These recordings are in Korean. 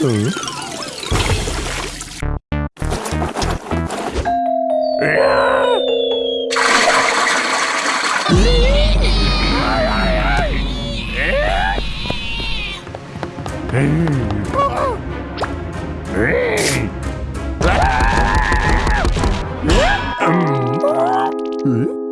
Ừ Hmm?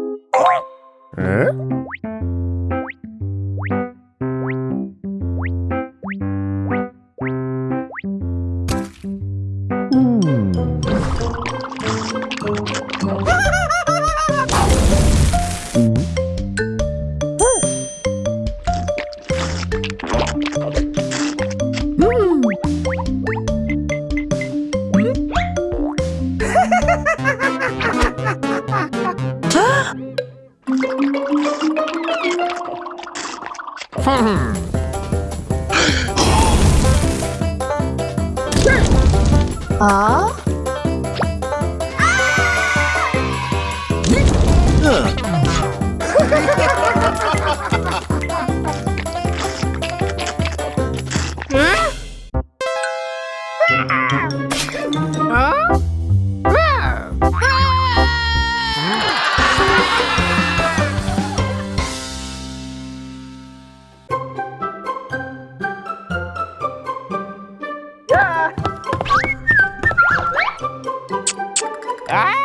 Yeah.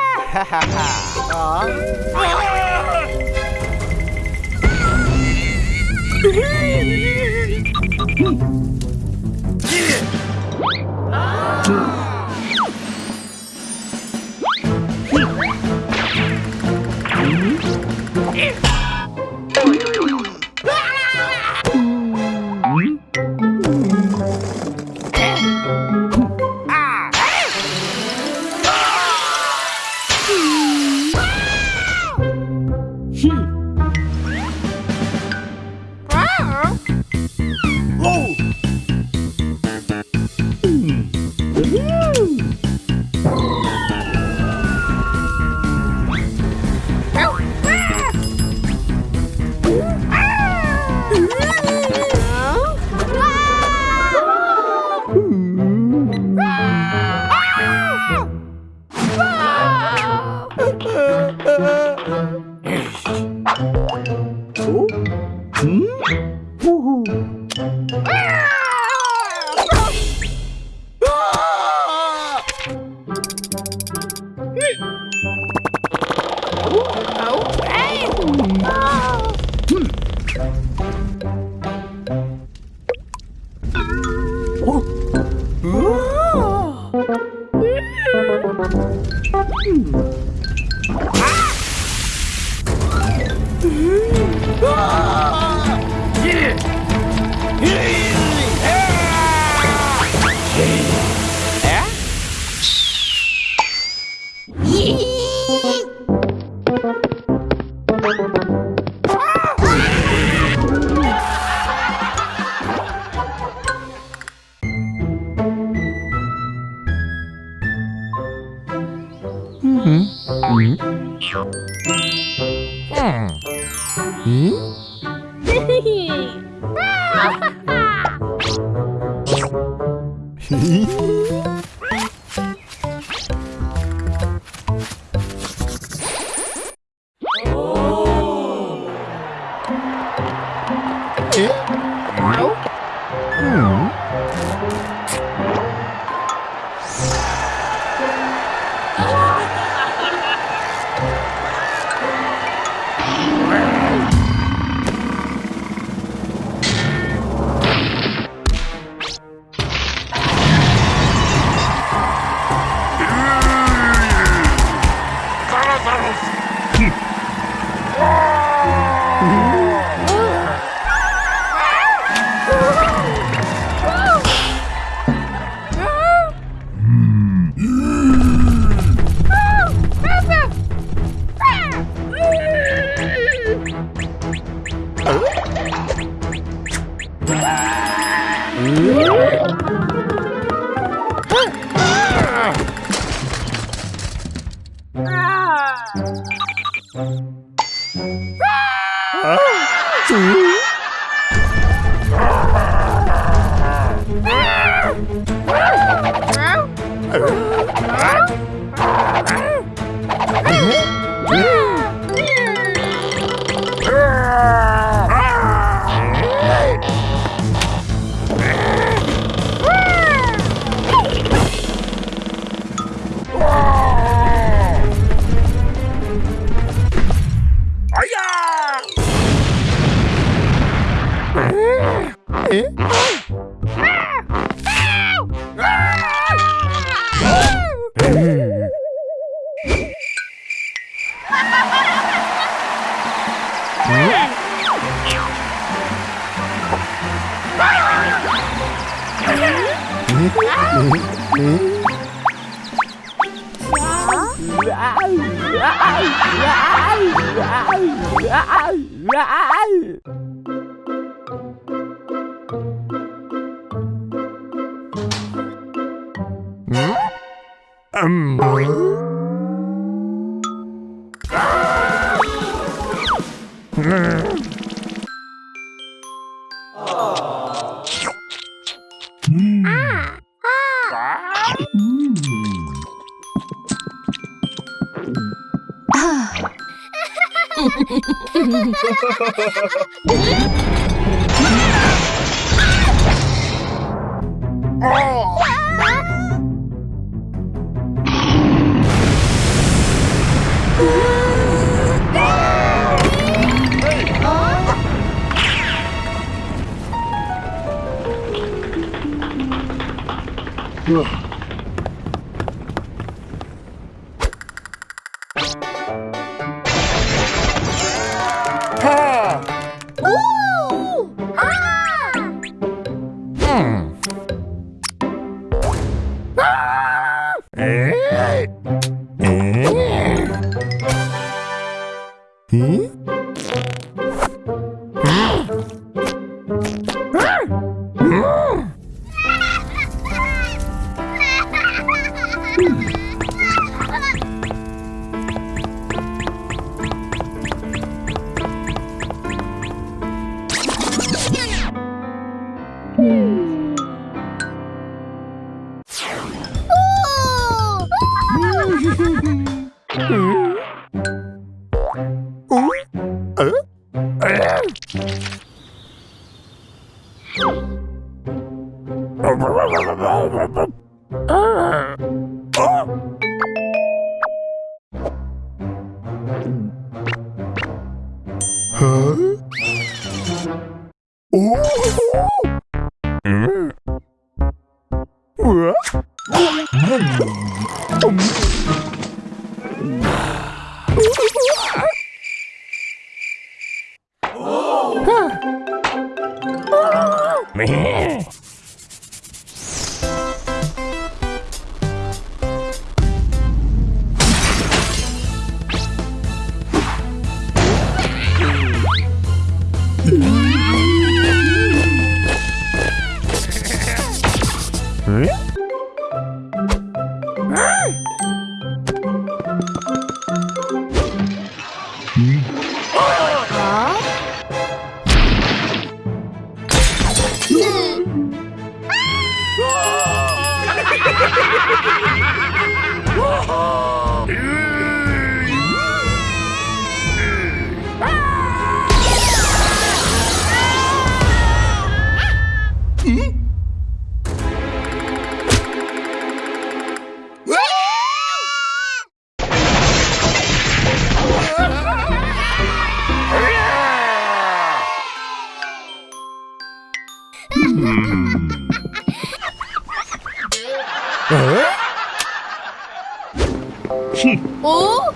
嗯。Ah! Um. Oh. Oh. Ah! 어? Man. 오?